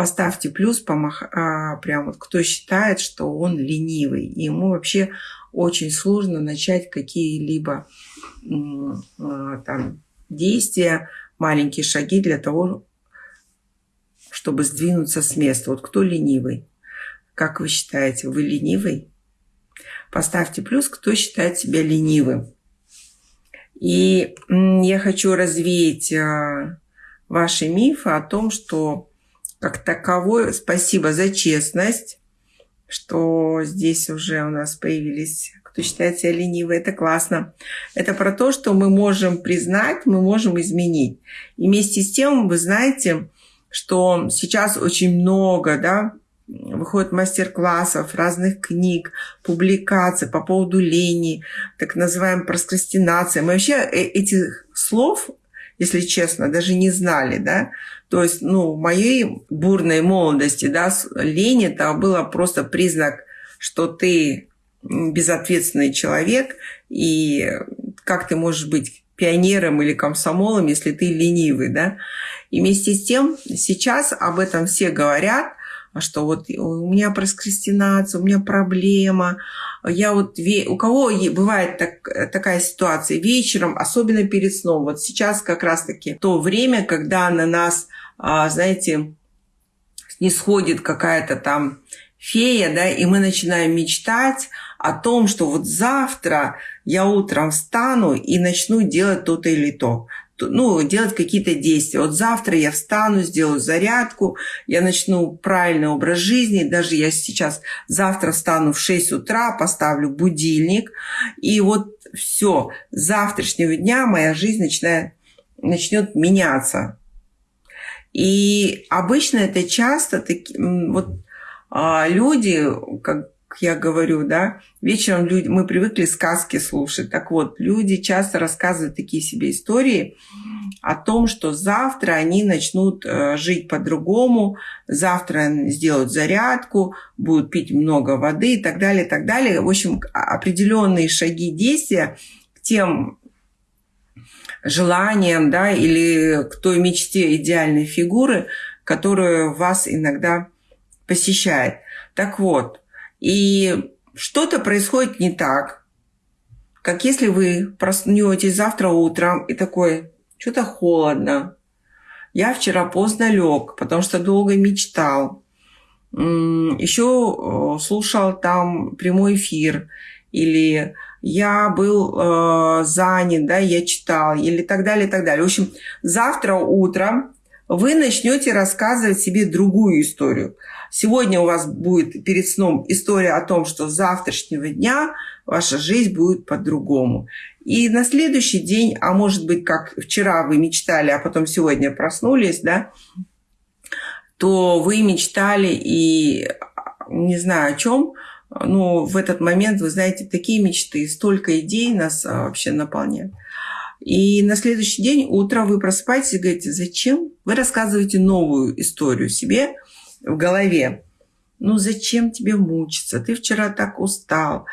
поставьте плюс, помах, а, прям вот кто считает, что он ленивый. И ему вообще очень сложно начать какие-либо а, там действия, маленькие шаги для того, чтобы сдвинуться с места. Вот кто ленивый? Как вы считаете, вы ленивый? Поставьте плюс, кто считает себя ленивым. И я хочу развеять а, ваши мифы о том, что как таковой, спасибо за честность, что здесь уже у нас появились, кто считает себя ленивой, это классно. Это про то, что мы можем признать, мы можем изменить. И вместе с тем, вы знаете, что сейчас очень много, да, выходит мастер-классов, разных книг, публикаций по поводу лени, так называемой прокрастинации. Мы вообще э, этих слов, если честно, даже не знали, да. То есть, ну, в моей бурной молодости, да, лень это было просто признак, что ты безответственный человек, и как ты можешь быть пионером или комсомолом, если ты ленивый, да. И вместе с тем сейчас об этом все говорят, что вот у меня прокрастинация, у меня проблема. Я вот, у кого бывает так, такая ситуация вечером, особенно перед сном. Вот сейчас как раз-таки то время, когда на нас, а, знаете, не сходит какая-то там фея, да, и мы начинаем мечтать о том, что вот завтра я утром встану и начну делать то-то или то ну, делать какие-то действия. Вот завтра я встану, сделаю зарядку, я начну правильный образ жизни. Даже я сейчас завтра встану в 6 утра, поставлю будильник. И вот все, с завтрашнего дня моя жизнь начинает, начнет меняться. И обычно это часто таки, вот, а, люди, как я говорю, да, вечером люди, мы привыкли сказки слушать. Так вот, люди часто рассказывают такие себе истории о том, что завтра они начнут э, жить по-другому, завтра сделают зарядку, будут пить много воды и так далее, и так далее. В общем, определенные шаги действия к тем желаниям, да, или к той мечте идеальной фигуры, которая вас иногда посещает. Так вот, и что-то происходит не так. Как если вы проснетесь завтра утром и такой, что-то холодно. Я вчера поздно лег, потому что долго мечтал. Еще э, слушал там прямой эфир. Или я был э, занят, да, я читал, или так далее, и так далее. В общем, завтра утром вы начнете рассказывать себе другую историю. Сегодня у вас будет перед сном история о том, что с завтрашнего дня ваша жизнь будет по-другому. И на следующий день, а может быть, как вчера вы мечтали, а потом сегодня проснулись, да, то вы мечтали и не знаю о чем, но в этот момент, вы знаете, такие мечты, столько идей нас а, вообще наполняют. И на следующий день утро вы просыпаетесь и говорите, зачем? Вы рассказываете новую историю себе – в голове. Ну зачем тебе мучиться? Ты вчера так устал,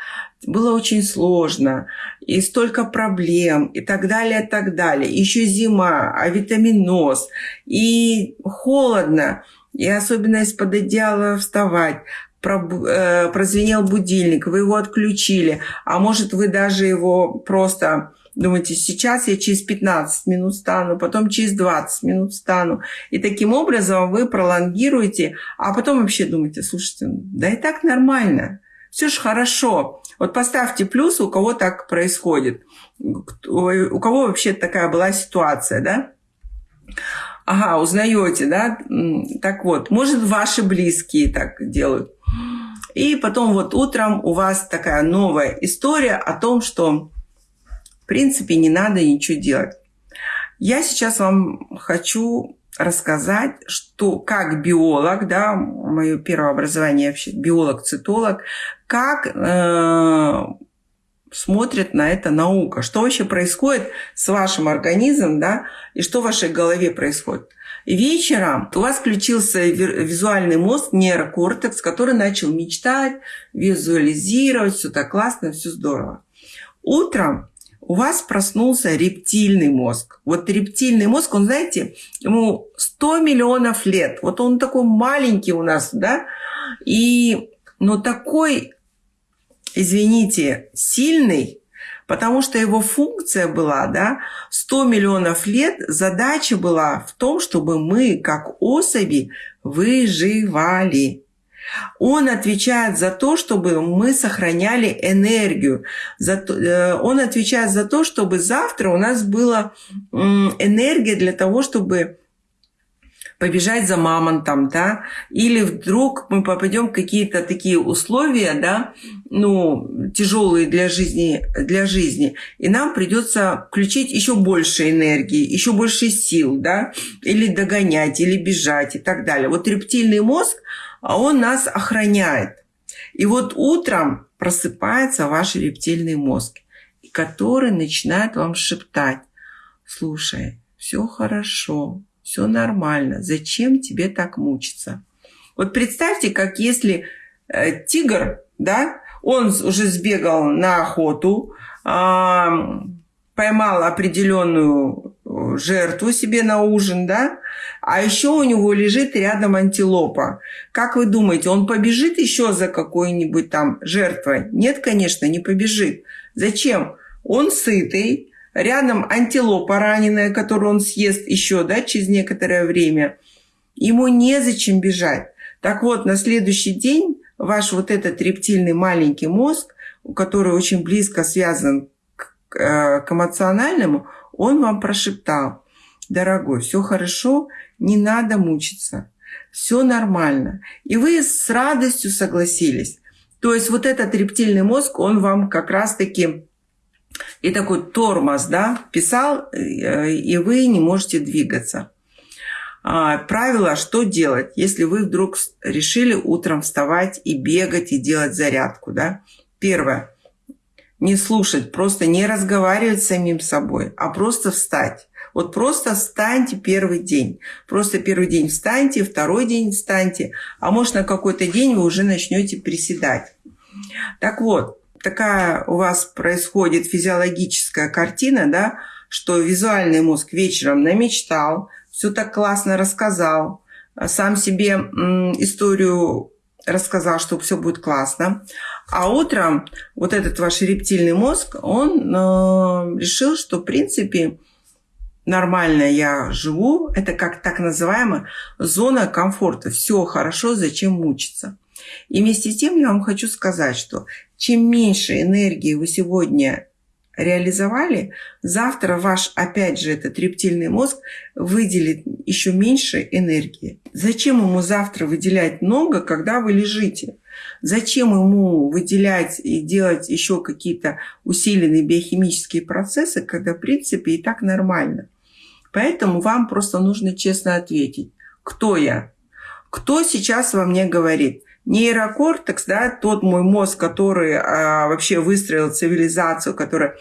было очень сложно, и столько проблем, и так далее, и так далее. Еще зима, а витаминоз, и холодно, и особенно из-под одеяла вставать. Э, прозвенел будильник, вы его отключили, а может вы даже его просто Думаете, сейчас я через 15 минут стану, потом через 20 минут стану. И таким образом вы пролонгируете, а потом вообще думаете, слушайте, да и так нормально, все же хорошо. Вот поставьте плюс, у кого так происходит, у кого вообще такая была ситуация, да? Ага, узнаете, да? Так вот, может, ваши близкие так делают. И потом вот утром у вас такая новая история о том, что принципе, не надо ничего делать. Я сейчас вам хочу рассказать, что как биолог, да, мое первое образование вообще биолог-цитолог, как э, смотрит на это наука, что вообще происходит с вашим организмом, да, и что в вашей голове происходит. Вечером у вас включился визуальный мозг, нейрокортекс, который начал мечтать, визуализировать, все так классно, все здорово. Утром у вас проснулся рептильный мозг. Вот рептильный мозг, он, знаете, ему 100 миллионов лет. Вот он такой маленький у нас, да, и, но такой, извините, сильный, потому что его функция была, да, 100 миллионов лет, задача была в том, чтобы мы, как особи, выживали. Он отвечает за то, чтобы мы сохраняли энергию. Э, он отвечает за то, чтобы завтра у нас была энергия для того, чтобы побежать за мамонтом, да, или вдруг мы попадем в какие-то такие условия, да, ну, тяжелые для жизни, для жизни, и нам придется включить еще больше энергии, еще больше сил, да, или догонять, или бежать и так далее. Вот рептильный мозг, а он нас охраняет. И вот утром просыпается ваш рептильный мозг, который начинает вам шептать, слушай, все хорошо, все нормально, зачем тебе так мучиться? Вот представьте, как если э, тигр, да, он уже сбегал на охоту, э, поймал определенную жертву себе на ужин, да, а еще у него лежит рядом антилопа. Как вы думаете, он побежит еще за какой-нибудь там жертвой? Нет, конечно, не побежит. Зачем? Он сытый, рядом антилопа раненая, которую он съест еще, да, через некоторое время. Ему незачем бежать. Так вот, на следующий день ваш вот этот рептильный маленький мозг, который очень близко связан к, э, к эмоциональному, он вам прошептал, дорогой, все хорошо, не надо мучиться, все нормально. И вы с радостью согласились. То есть вот этот рептильный мозг, он вам как раз-таки и такой тормоз, да, писал, э, и вы не можете двигаться. А, правило, что делать, если вы вдруг решили утром вставать и бегать, и делать зарядку, да. Первое. Не слушать, просто не разговаривать с самим собой, а просто встать. Вот просто встаньте первый день. Просто первый день встаньте, второй день встаньте, а может на какой-то день вы уже начнете приседать. Так вот, такая у вас происходит физиологическая картина, да, что визуальный мозг вечером намечтал, все так классно рассказал, сам себе историю рассказал, что все будет классно. А утром вот этот ваш рептильный мозг, он э, решил, что в принципе нормально я живу, это как так называемая зона комфорта. Все хорошо, зачем мучиться? И вместе с тем я вам хочу сказать, что чем меньше энергии вы сегодня реализовали, завтра ваш, опять же, этот рептильный мозг выделит еще меньше энергии. Зачем ему завтра выделять много, когда вы лежите? Зачем ему выделять и делать еще какие-то усиленные биохимические процессы, когда, в принципе, и так нормально? Поэтому вам просто нужно честно ответить, кто я? Кто сейчас во мне говорит? Нейрокортекс, да, тот мой мозг, который а, вообще выстроил цивилизацию, который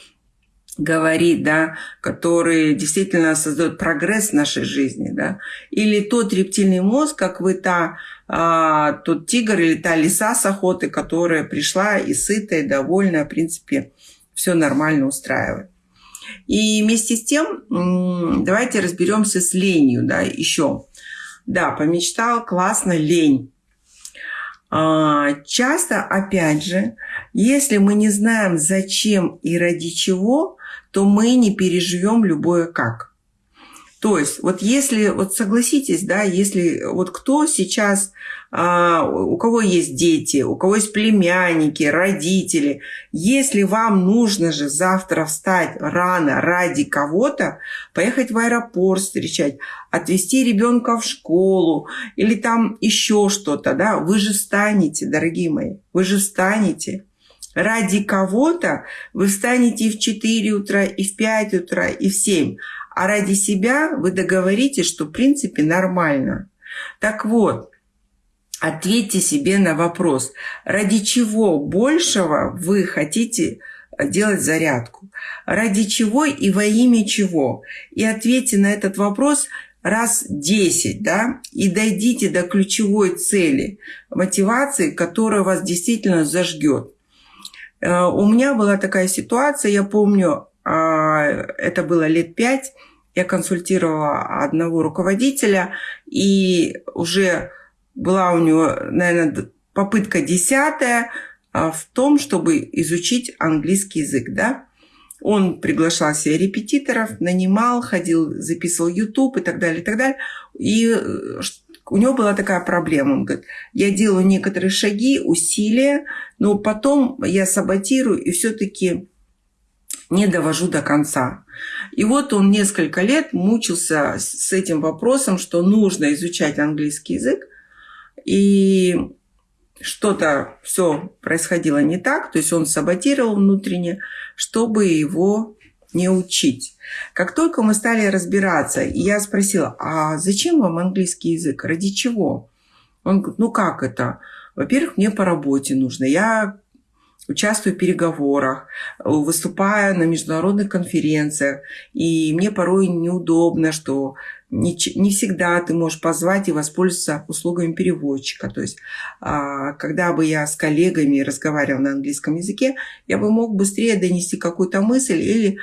говорит, да, который действительно создает прогресс в нашей жизни, да, или тот рептильный мозг, как вы та, а, тот тигр или та лиса с охоты, которая пришла и сытая, довольная, в принципе, все нормально устраивает. И вместе с тем давайте разберемся с ленью, да, еще. Да, помечтал, классно, лень. А, часто, опять же, если мы не знаем, зачем и ради чего, то мы не переживем любое как. То есть, вот если, вот согласитесь, да, если вот кто сейчас, а, у кого есть дети, у кого есть племянники, родители, если вам нужно же завтра встать рано ради кого-то, поехать в аэропорт встречать, отвезти ребенка в школу или там еще что-то, да, вы же встанете, дорогие мои, вы же встанете. Ради кого-то вы встанете и в 4 утра, и в 5 утра, и в 7 а ради себя вы договоритесь, что в принципе нормально. Так вот, ответьте себе на вопрос, ради чего большего вы хотите делать зарядку, ради чего и во имя чего. И ответьте на этот вопрос раз 10, да, и дойдите до ключевой цели, мотивации, которая вас действительно зажгет. Э, у меня была такая ситуация, я помню, это было лет пять, я консультировала одного руководителя, и уже была у него, наверное, попытка десятая а, в том, чтобы изучить английский язык, да. Он приглашал себе репетиторов, нанимал, ходил, записывал YouTube и так далее, и так далее. И э, у него была такая проблема. Он говорит, я делаю некоторые шаги, усилия, но потом я саботирую и все-таки не довожу до конца. И вот он несколько лет мучился с этим вопросом, что нужно изучать английский язык, и что-то все происходило не так, то есть он саботировал внутренне, чтобы его не учить. Как только мы стали разбираться, я спросила, а зачем вам английский язык? Ради чего? Он говорит, ну как это? Во-первых, мне по работе нужно. Я участвую в переговорах, выступаю на международных конференциях, и мне порой неудобно, что не, не всегда ты можешь позвать и воспользоваться услугами переводчика. То есть, а, когда бы я с коллегами разговаривала на английском языке, я бы мог быстрее донести какую-то мысль или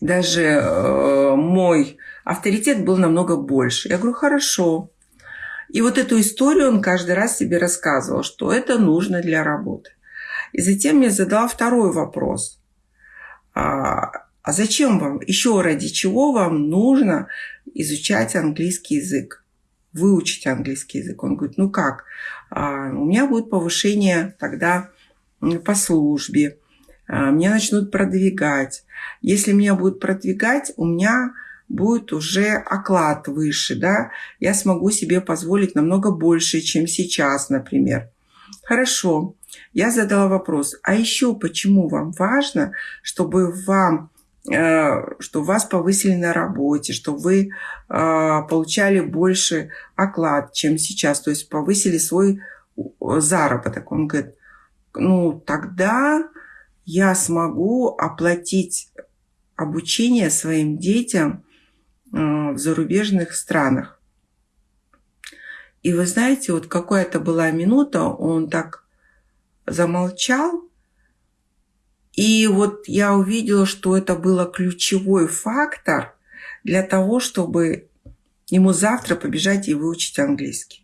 даже э, мой авторитет был намного больше. Я говорю, хорошо. И вот эту историю он каждый раз себе рассказывал, что это нужно для работы. И затем мне задал второй вопрос. А, а зачем вам, еще ради чего вам нужно изучать английский язык, выучить английский язык? Он говорит, ну как, а, у меня будет повышение тогда по службе, а, меня начнут продвигать. Если меня будут продвигать, у меня будет уже оклад выше, да, я смогу себе позволить намного больше, чем сейчас, например. Хорошо, я задала вопрос, а еще почему вам важно, чтобы вам э, что вас повысили на работе, что вы э, получали больше оклад, чем сейчас, то есть повысили свой заработок. Он говорит, ну тогда я смогу оплатить обучение своим детям в зарубежных странах. И вы знаете, вот какая-то была минута, он так замолчал, и вот я увидела, что это был ключевой фактор для того, чтобы ему завтра побежать и выучить английский.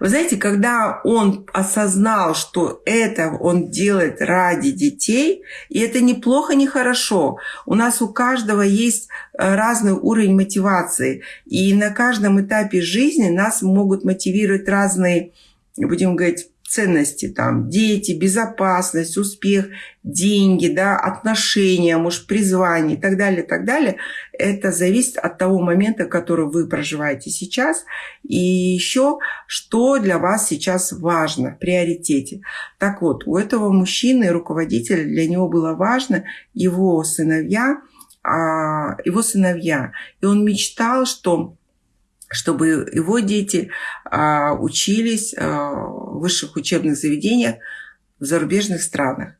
Вы знаете, когда он осознал, что это он делает ради детей, и это неплохо, не хорошо. У нас у каждого есть э, разный уровень мотивации. И на каждом этапе жизни нас могут мотивировать разные, будем говорить, ценности, там, дети, безопасность, успех, деньги, да, отношения, может, призвание и так далее, так далее, это зависит от того момента, который вы проживаете сейчас, и еще, что для вас сейчас важно в приоритете. Так вот, у этого мужчины, руководителя, для него было важно его сыновья, а, его сыновья. И он мечтал, что чтобы его дети а, учились а, в высших учебных заведениях в зарубежных странах.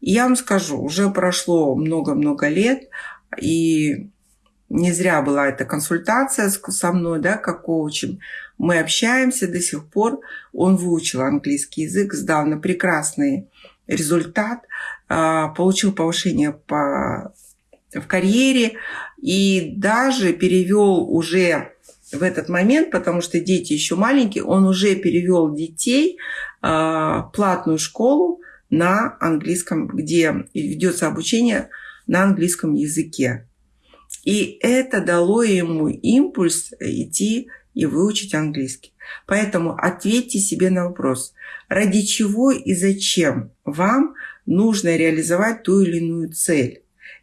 И я вам скажу, уже прошло много-много лет, и не зря была эта консультация со мной, да, как коучем. Мы общаемся до сих пор. Он выучил английский язык, сдал на прекрасный результат, а, получил повышение по, в карьере и даже перевел уже в этот момент, потому что дети еще маленькие, он уже перевел детей а, в платную школу на английском, где ведется обучение на английском языке. И это дало ему импульс идти и выучить английский. Поэтому ответьте себе на вопрос, ради чего и зачем вам нужно реализовать ту или иную цель.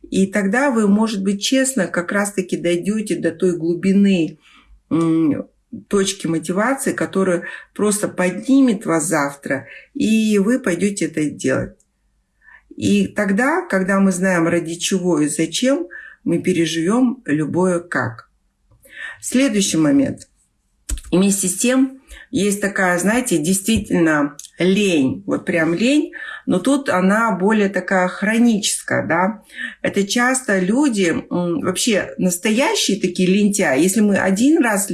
И тогда вы, может быть, честно, как раз-таки дойдете до той глубины точки мотивации, которая просто поднимет вас завтра, и вы пойдете это делать. И тогда, когда мы знаем ради чего и зачем, мы переживем любое как. Следующий момент. И вместе с тем есть такая, знаете, действительно лень, вот прям лень, но тут она более такая хроническая, да. Это часто люди, вообще настоящие такие лентяи, если мы один раз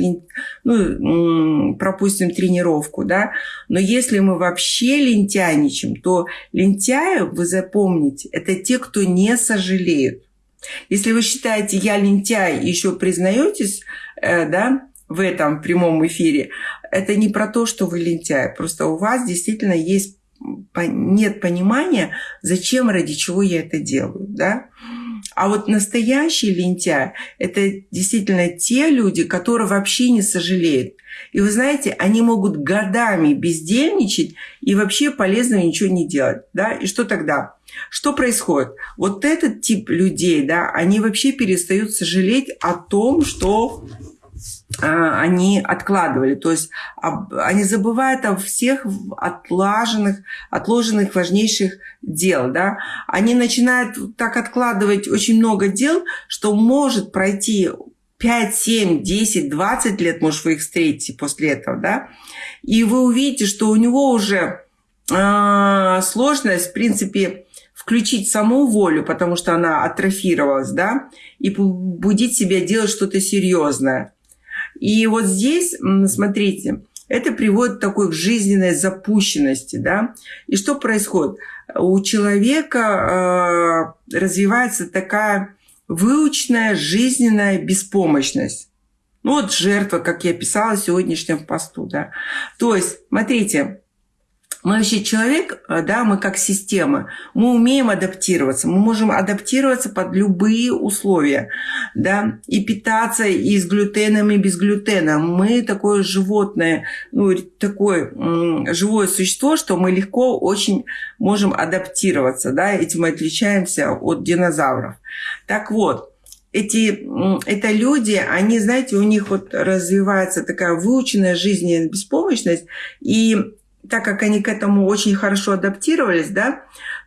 ну, пропустим тренировку, да, но если мы вообще лентяйничаем, то лентяи, вы запомните, это те, кто не сожалеют. Если вы считаете, я лентяй, еще признаетесь, э, да, в этом прямом эфире, это не про то, что вы лентяй. Просто у вас действительно есть нет понимания, зачем, ради чего я это делаю. Да? А вот настоящий лентяй – это действительно те люди, которые вообще не сожалеют. И вы знаете, они могут годами бездельничать и вообще полезного ничего не делать. Да? И что тогда? Что происходит? Вот этот тип людей, да, они вообще перестают сожалеть о том, что они откладывали. То есть они забывают о всех отлаженных, отложенных важнейших дел. Да? Они начинают так откладывать очень много дел, что может пройти 5, 7, 10, 20 лет, может, вы их встретите после этого, да, и вы увидите, что у него уже э, сложность, в принципе, включить саму волю, потому что она атрофировалась, да, и побудить себя делать что-то серьезное. И вот здесь, смотрите, это приводит к такой жизненной запущенности, да. И что происходит? У человека э, развивается такая выученная жизненная беспомощность. Ну вот жертва, как я писала в сегодняшнем посту, да. То есть, смотрите, мы вообще человек, э, да, мы как система, мы умеем адаптироваться, мы можем адаптироваться под любые условия, да, и питаться и с глютеном, и без глютена. Мы такое животное, ну, такое живое существо, что мы легко очень можем адаптироваться, да, этим мы отличаемся от динозавров. Так вот, эти, это люди, они, знаете, у них вот развивается такая выученная жизненная беспомощность, и так как они к этому очень хорошо адаптировались, да,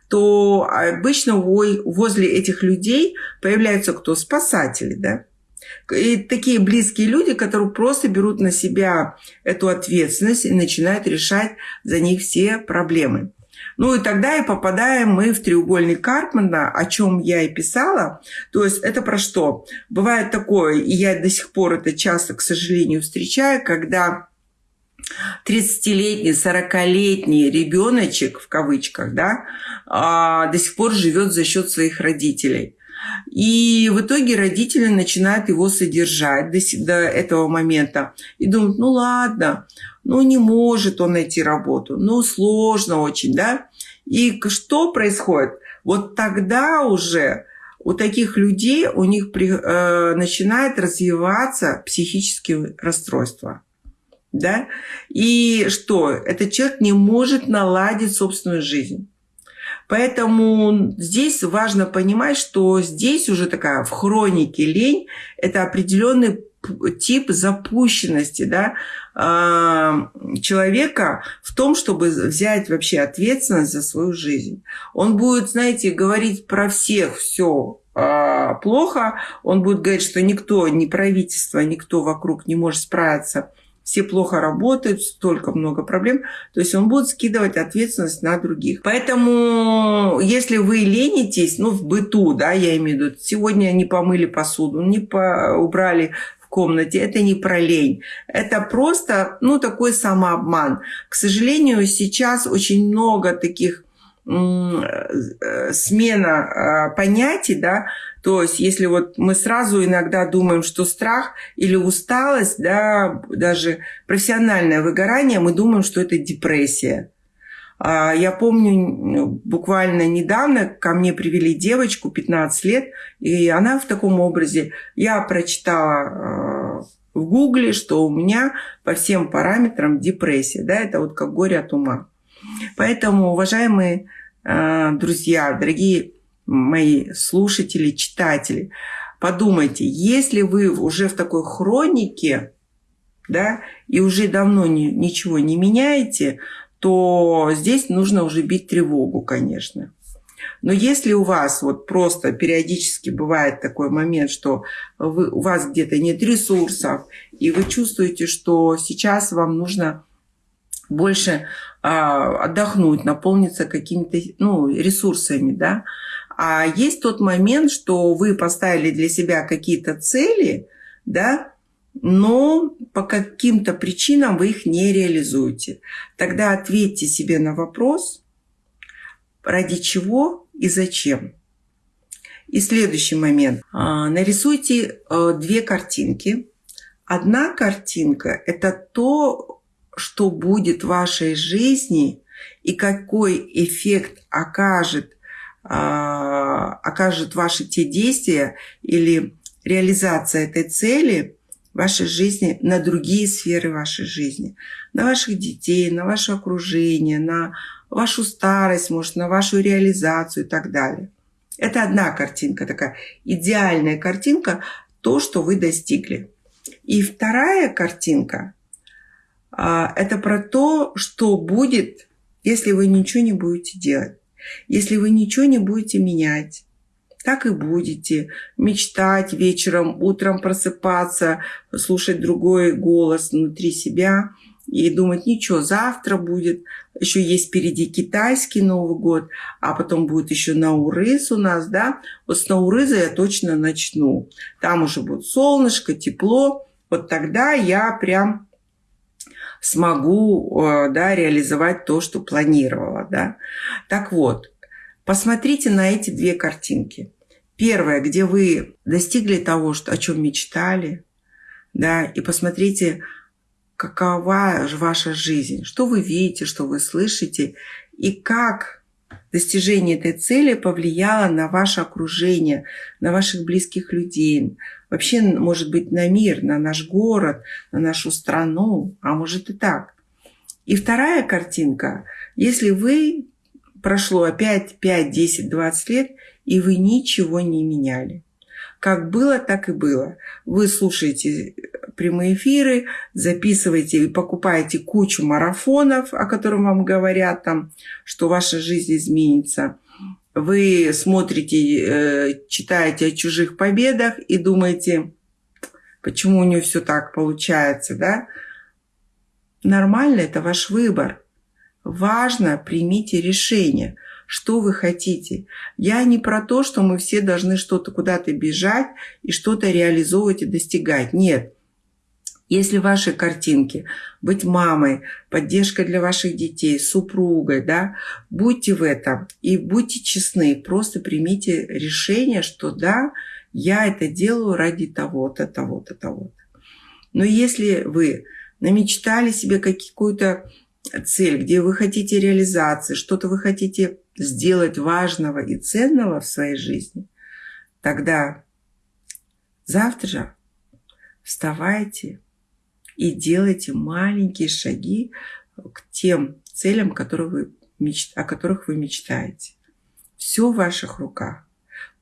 то обычно возле этих людей появляются кто? Спасатели, да. И такие близкие люди, которые просто берут на себя эту ответственность и начинают решать за них все проблемы. Ну и тогда и попадаем мы в треугольник Карпмана, о чем я и писала. То есть это про что? Бывает такое, и я до сих пор это часто, к сожалению, встречаю, когда 30-летний, 40-летний ребеночек, в кавычках, да, а, до сих пор живет за счет своих родителей. И в итоге родители начинают его содержать до, до этого момента. И думают, ну ладно, ну не может он найти работу, ну сложно очень, да. И что происходит? Вот тогда уже у таких людей у них при, э, начинает развиваться психические расстройства да, и что? Этот человек не может наладить собственную жизнь. Поэтому здесь важно понимать, что здесь уже такая в хронике лень – это определенный тип запущенности да, а, человека в том, чтобы взять вообще ответственность за свою жизнь. Он будет, знаете, говорить про всех все а, плохо, он будет говорить, что никто, ни правительство, никто вокруг не может справиться все плохо работают, столько много проблем. То есть он будет скидывать ответственность на других. Поэтому, если вы ленитесь, ну, в быту, да, я имею в виду, сегодня не помыли посуду, не по убрали в комнате, это не про лень. Это просто, ну, такой самообман. К сожалению, сейчас очень много таких смена а, понятий, да, то есть, если вот мы сразу иногда думаем, что страх или усталость, да, даже профессиональное выгорание, мы думаем, что это депрессия. А, я помню, буквально недавно ко мне привели девочку 15 лет, и она в таком образе. Я прочитала а, в Гугле, что у меня по всем параметрам депрессия. Да, это вот как горе от ума. Поэтому, уважаемые а, друзья, дорогие мои слушатели, читатели, подумайте, если вы уже в такой хронике, да, и уже давно ни, ничего не меняете, то здесь нужно уже бить тревогу, конечно. Но если у вас вот просто периодически бывает такой момент, что вы, у вас где-то нет ресурсов, и вы чувствуете, что сейчас вам нужно больше а, отдохнуть, наполниться какими-то ну, ресурсами, да. А есть тот момент, что вы поставили для себя какие-то цели, да, но по каким-то причинам вы их не реализуете. Тогда ответьте себе на вопрос, ради чего и зачем. И следующий момент. А, нарисуйте э, две картинки. Одна картинка – это то, что будет в вашей жизни и какой эффект окажет, а, окажет ваши те действия или реализация этой цели вашей жизни на другие сферы вашей жизни. На ваших детей, на ваше окружение, на вашу старость, может, на вашу реализацию и так далее. Это одна картинка, такая идеальная картинка, то, что вы достигли. И вторая картинка это про то, что будет, если вы ничего не будете делать, если вы ничего не будете менять. Так и будете мечтать вечером, утром просыпаться, слушать другой голос внутри себя – и думать, ничего, завтра будет, еще есть впереди китайский Новый год, а потом будет еще Наурыз у нас, да. Вот с Наурыза я точно начну. Там уже будет солнышко, тепло. Вот тогда я прям смогу э, да, реализовать то, что планировала. Да. Так вот, посмотрите на эти две картинки. Первая, где вы достигли того, что, о чем мечтали, да, и посмотрите, какова же ваша жизнь, что вы видите, что вы слышите, и как достижение этой цели повлияло на ваше окружение, на ваших близких людей, вообще, может быть, на мир, на наш город, на нашу страну, а может и так. И вторая картинка, если вы прошло опять 5, 10, 20 лет, и вы ничего не меняли – как было, так и было. Вы слушаете прямые эфиры, записываете и покупаете кучу марафонов, о которых вам говорят, там, что ваша жизнь изменится. Вы смотрите, э, читаете о чужих победах и думаете, почему у нее все так получается, да? Нормально, это ваш выбор. Важно, примите решение – что вы хотите. Я не про то, что мы все должны что-то куда-то бежать и что-то реализовывать и достигать. Нет. Если ваши картинки быть мамой, поддержкой для ваших детей, супругой, да, будьте в этом и будьте честны, просто примите решение, что да, я это делаю ради того-то, того-то, того-то. Но если вы намечтали себе какую-то цель, где вы хотите реализации, что-то вы хотите сделать важного и ценного в своей жизни, тогда завтра вставайте и делайте маленькие шаги к тем целям, которые вы меч... о которых вы мечтаете. Все в ваших руках.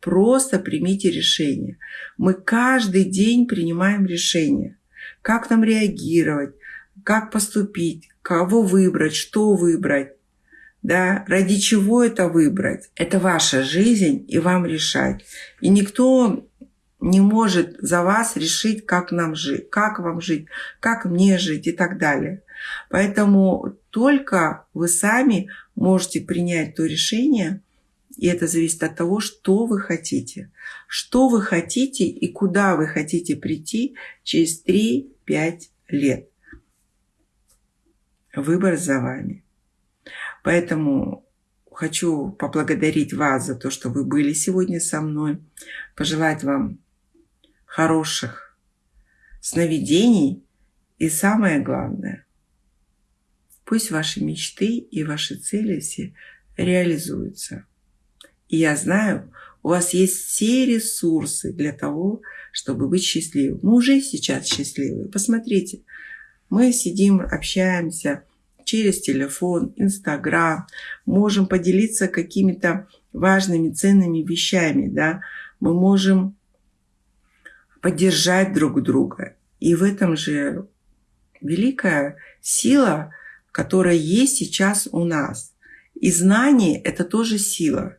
Просто примите решение. Мы каждый день принимаем решение. Как нам реагировать, как поступить, кого выбрать, что выбрать да, ради чего это выбрать. Это ваша жизнь, и вам решать. И никто не может за вас решить, как нам жить, как вам жить, как мне жить и так далее. Поэтому только вы сами можете принять то решение, и это зависит от того, что вы хотите. Что вы хотите и куда вы хотите прийти через 3-5 лет. Выбор за вами. Поэтому хочу поблагодарить вас за то, что вы были сегодня со мной, пожелать вам хороших сновидений и самое главное, пусть ваши мечты и ваши цели все реализуются. И я знаю, у вас есть все ресурсы для того, чтобы быть счастливым. Мы уже сейчас счастливы. Посмотрите, мы сидим, общаемся – через телефон, Инстаграм, можем поделиться какими-то важными, ценными вещами, да, мы можем поддержать друг друга. И в этом же великая сила, которая есть сейчас у нас. И знание – это тоже сила.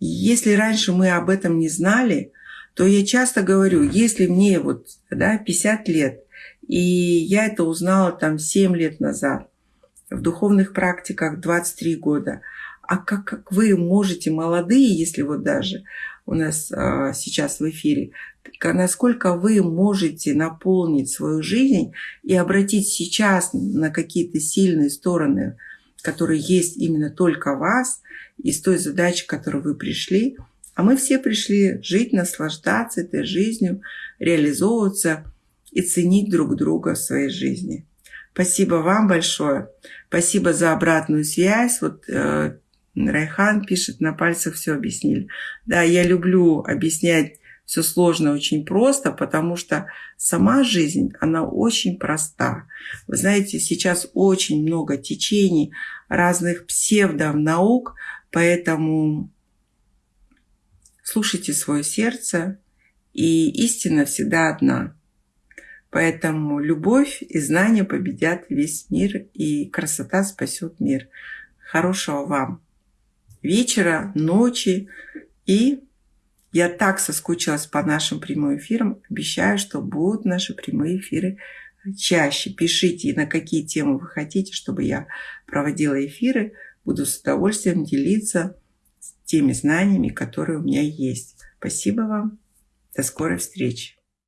Если раньше мы об этом не знали, то я часто говорю, если мне вот да, 50 лет, и я это узнала там 7 лет назад, в духовных практиках 23 года. А как, как вы можете, молодые, если вот даже у нас а, сейчас в эфире, насколько вы можете наполнить свою жизнь и обратить сейчас на какие-то сильные стороны, которые есть именно только вас, из той задачи, к которой вы пришли. А мы все пришли жить, наслаждаться этой жизнью, реализовываться и ценить друг друга в своей жизни. Спасибо вам большое. Спасибо за обратную связь. Вот э, Райхан пишет, на пальцах все объяснили. Да, я люблю объяснять все сложно очень просто, потому что сама жизнь, она очень проста. Вы знаете, сейчас очень много течений разных псевдонаук, поэтому слушайте свое сердце, и истина всегда одна. Поэтому любовь и знания победят весь мир, и красота спасет мир. Хорошего вам вечера, ночи и я так соскучилась по нашим прямым эфирам. Обещаю, что будут наши прямые эфиры чаще. Пишите, на какие темы вы хотите, чтобы я проводила эфиры. Буду с удовольствием делиться теми знаниями, которые у меня есть. Спасибо вам. До скорой встречи.